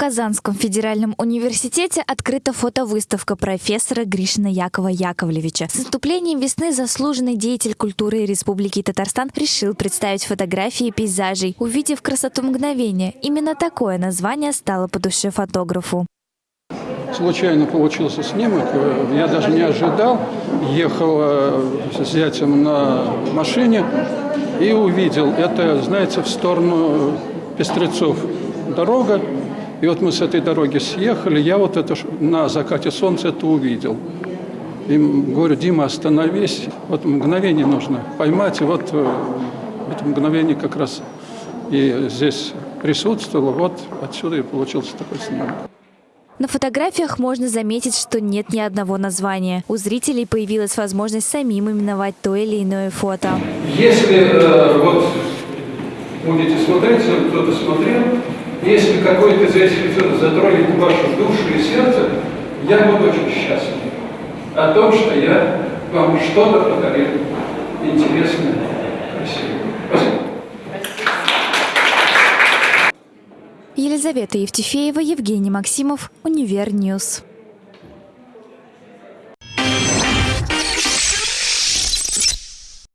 Казанском федеральном университете открыта фотовыставка профессора Гришина Якова Яковлевича. С наступлением весны заслуженный деятель культуры Республики Татарстан решил представить фотографии пейзажей. Увидев красоту мгновения, именно такое название стало по душе фотографу. Случайно получился снимок, я даже не ожидал. Ехал с зятем на машине и увидел. Это, знаете, в сторону Пестрецов дорога. И вот мы с этой дороги съехали, я вот это на закате солнца это увидел. И говорю, Дима, остановись. Вот мгновение нужно поймать. И вот э, это мгновение как раз и здесь присутствовало. Вот отсюда и получился такой снимок. На фотографиях можно заметить, что нет ни одного названия. У зрителей появилась возможность самим именовать то или иное фото. Если э, вот будете смотреть, кто-то смотрел, если какой-то из этих затронет вашу душу и сердце, я буду очень счастлив о том, что я вам что-то подарил интересное. Спасибо. Елизавета Евтефеева, Евгений Максимов, Univer News.